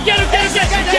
him, get him, get him, get him!